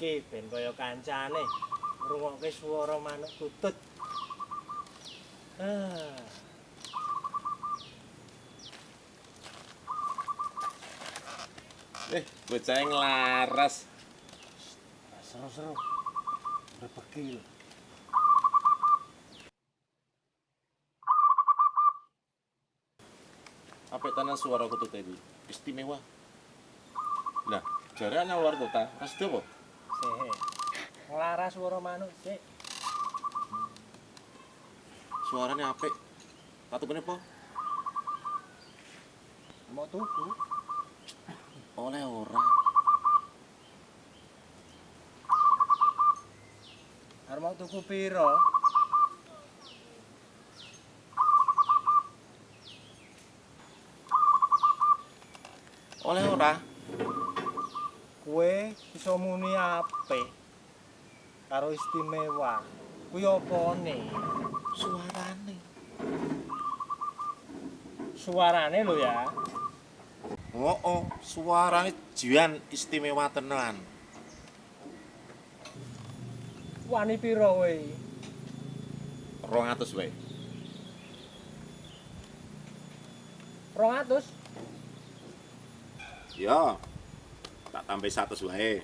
Iki ben kaya kancane ngrungokke swara manuk kutut. Ah. Eh, bocah yang laras. Seru-seru. Brebeki lho. Apik tenan suara kutut iki. Istimewa. Lah, jare ana luar kota, ras apa? Sik. Nglaras swara manuk sik. Suarane apik. Patukane apa? Mau tuku. Oleh ora. Arep mau tuku piro? Oleh ora. Kowe iso muni apik karo istimewa. Kuwi opone? Suarane. Suarane lho ya. Oh, oh, suarane jian istimewa tenan. Wani piro kowe? 200 wae. 200? Ya. Tak tambah 100 wae.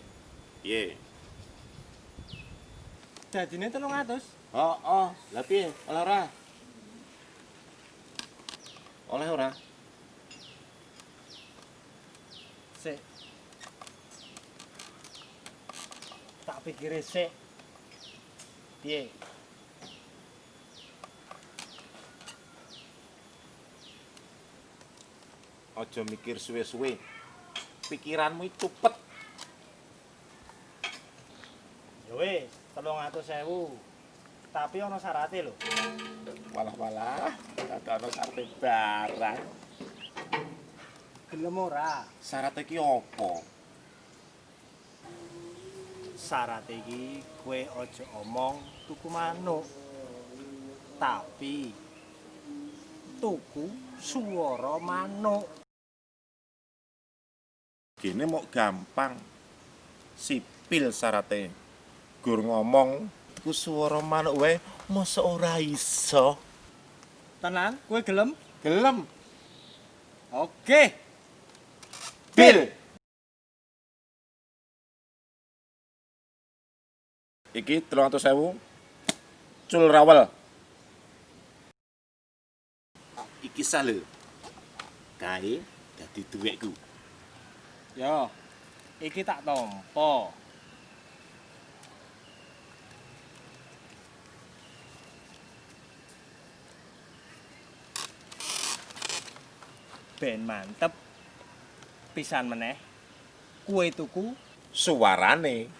Piye? Dadine 300. Oh, oh, lah piye? Oleh ora? Oleh ora? Sik. Tak pikire sik. Piye? Aja mikir suwe-suwe. Pikiranmu itu cepet. Ya wis, 300.000. Tapi ana syarate lho. Walah-walah, tak ono sarte barang. Gelem ora? Syarat iki apa? Syarat iki kowe aja omong tuku manuk. Tapi tuku swara manuk. Gini mau gampang. Sipil syaratnya. Gur ngomong, ku suara manuk wae, masa ora iso. Tenan, kowe gelem? Gelem. Oke. Bil. Iki 300.000. Cul rawel. Iki sale. Kae dadi duwekku. Yo. Iki tak tampa. Ben mantep. Pisan meneh. Kue tuku Suarane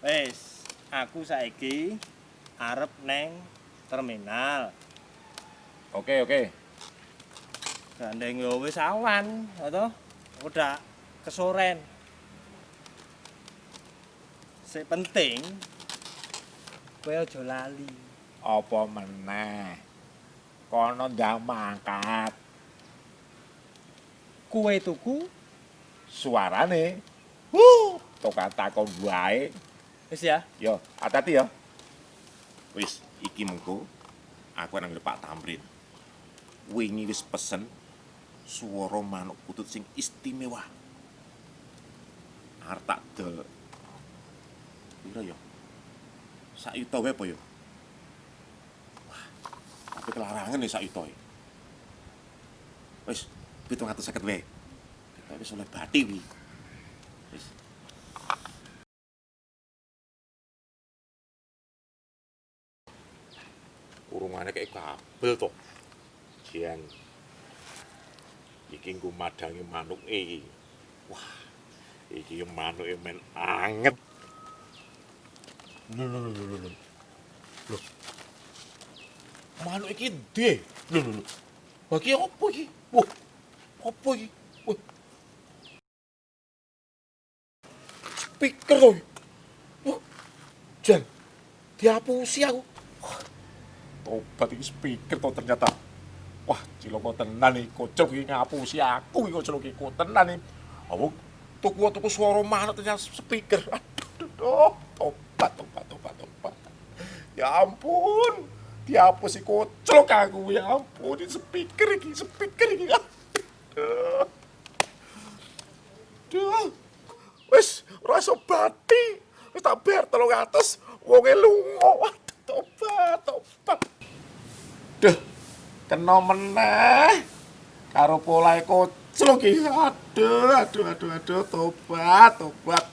Wis, aku saiki arep neng terminal. Oke, oke. Gandeng yo wis awan, toh. Udah kesoren. Sing penting kowe aja lali. Apa meneh? Kono ndang mangkat. Kue tuku Suarane. Wuh, tokat takon wae. Wis ya. Yo, hati-hati ya. Wis, iki mengko aku nang Pak Tamrin. Wingi wis pesen swara manuk putut sing istimewa. Arep tak del. Piro ya? Sak yuta wae apa ya? Wah, tapi kelarangan nih sak yuta. e. Wis, 750 wae. Kita wis oleh bati wi. Wis. Urungane kayak kabel to. Jian. Iki nggo madangi manuk iki. Wah. Iki manuke men anget. Lho lho lho lho lho. Lho. Manuk iki ndhe. Lho lho lho. Iki opo iki? Wah. Opo iki? Wah. speaker to. Wah, Jan, dihapusi aku. Tobat iki speaker to ternyata. Wah, ciloko tenan iki kocok iki ngapusi aku iki kocok iki tenan iki. Apa tuku tuku suara mana ternyata speaker. Aduh, aduh, aduh. tobat, tobat, tobat, tobat. Ya ampun. Dihapus iki kocok aku ya ampun. Ini speaker iki, speaker iki. Aduh. Duh. Wis ora iso bati. Wis tak bayar 300, wonge lunga. Waduh, tobat, tobat. Duh, kena meneh. Karo polahe koclok iki. Aduh, aduh, aduh, aduh, tobat, tobat.